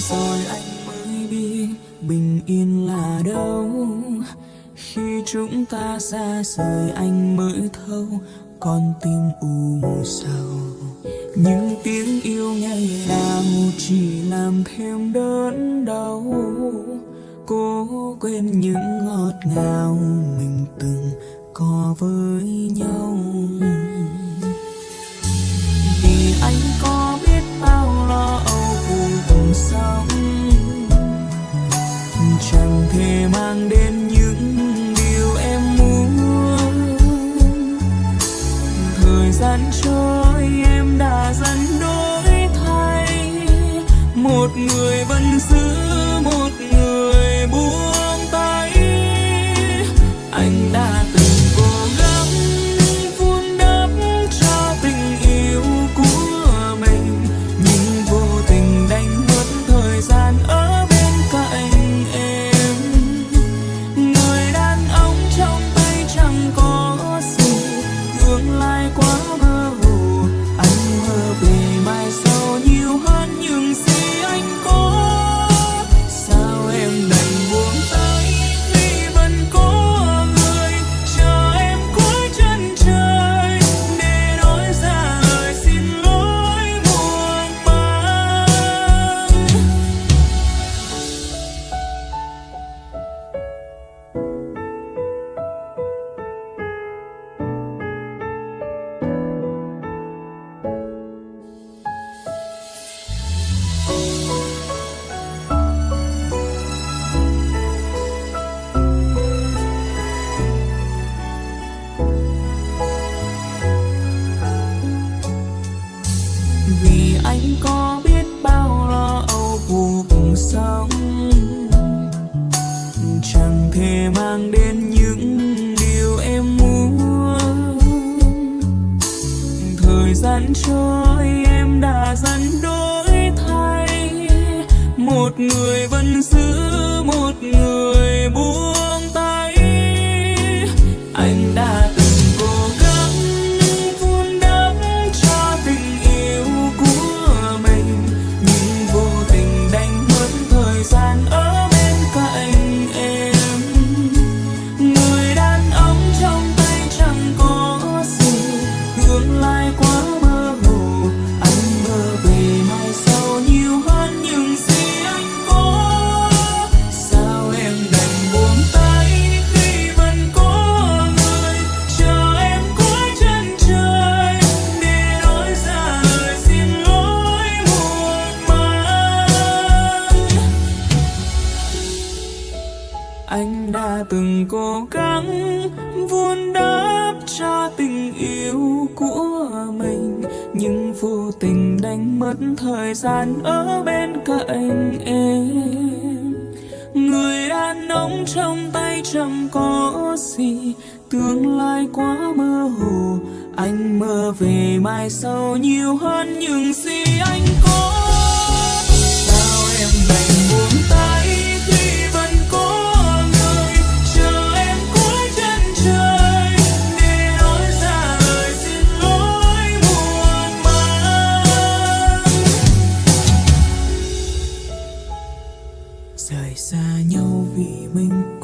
rồi anh mới biết bình yên là đâu. Khi chúng ta xa rời anh mới thâu con tim u sầu. Những tiếng yêu ngày nào chỉ làm thêm đớn đau. Cố quên những ngọt ngào mình từng có với nhau. Mang đến anh có biết bao lo âu cuộc sống chẳng thể mang đến những điều em muốn. Thời gian trôi em đã dần đổi thay. Một người vẫn giữ một người từng cố gắng vun đắp cho tình yêu của mình. Nhưng vô tình đánh mất thời gian ở bên cạnh em. Người đàn ông trong tay chẳng có gì, tương lai quá mơ hồ. Anh mơ về mai sau nhiều hơn những gì anh có. Mình